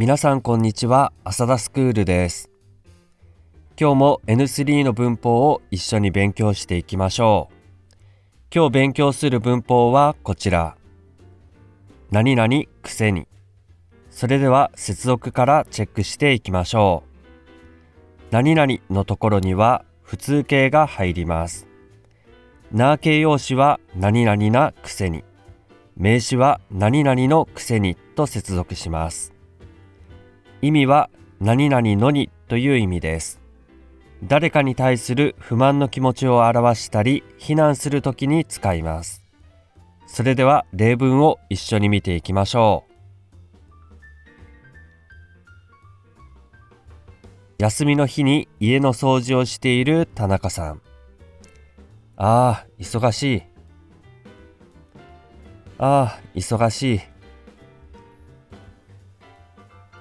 皆さんこんにちは浅田スクールです。今日も N3 の文法を一緒に勉強していきましょう。今日勉強する文法はこちら。何々くせに。それでは接続からチェックしていきましょう。何々のところには普通形が入ります。な形容詞は何々なくせに。名詞は何々のくせにと接続します。意味は何々のにという意味です。誰かに対する不満の気持ちを表したり非難するときに使います。それでは例文を一緒に見ていきましょう。休みの日に家の掃除をしている田中さん。ああ忙しい。ああ忙しい。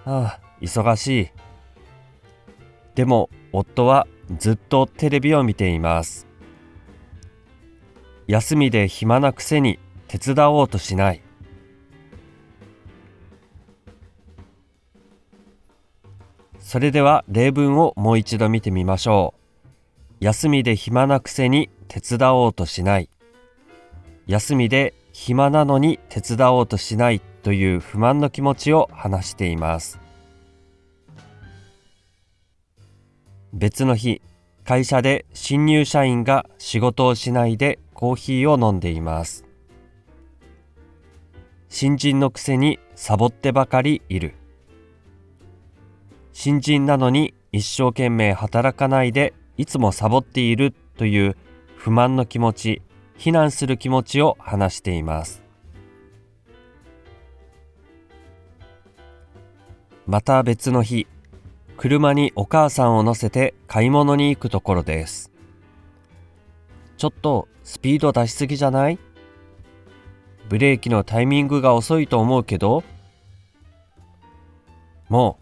ああ忙しい。でも夫はずっとテレビを見ています。休みで暇なくせに手伝おうとしない。それでは例文をもう一度見てみましょう。休みで暇なくせに手伝おうとしない。休みで暇なのに手伝おうとしないという不満の気持ちを話しています。別の日会社で新入社員が仕事をしないでコーヒーを飲んでいます。新人のくせにサボってばかりいる。新人なのに一生懸命働かないでいつもサボっているという不満の気持ち非難する気持ちを話しています。また別の日車にお母さんを乗せて買い物に行くところですちょっとスピード出しすぎじゃない？ブレーキのタイミングが遅いと思うけど？も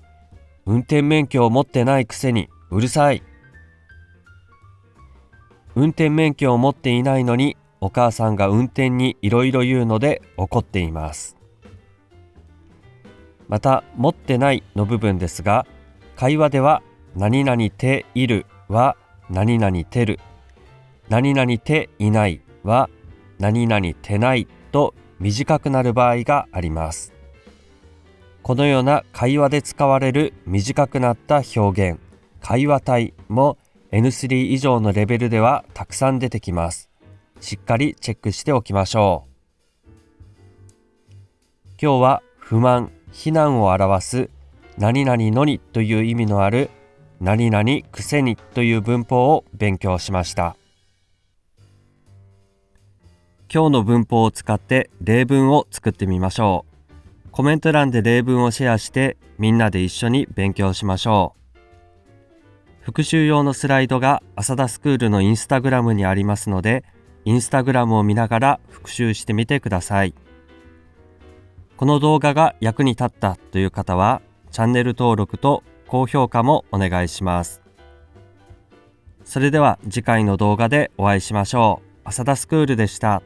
う運転免許を持ってないくせにうるさい。運転免許を持っていないのにお母さんが運転にいろいろ言うので怒っています。また、持ってないの部分ですが、会話では何々ているは何々てる、何々ていないは何々てないと短くなる場合があります。このような会話で使われる短くなった表現、会話体も N3 以上のレベルではたくさん出てきます。しっかりチェックしておきましょう。今日は不満、非難を表す何々のにという意味のある何々くせにという文法を勉強しました。今日の文法を使って例文を作ってみましょう。コメント欄で例文をシェアしてみんなで一緒に勉強しましょう。復習用のスライドが浅田スクールのインスタグラムにありますので、インスタグラムを見ながら復習してみてください。この動画が役に立ったという方は、チャンネル登録と高評価もお願いします。それでは次回の動画でお会いしましょう。浅田スクールでした。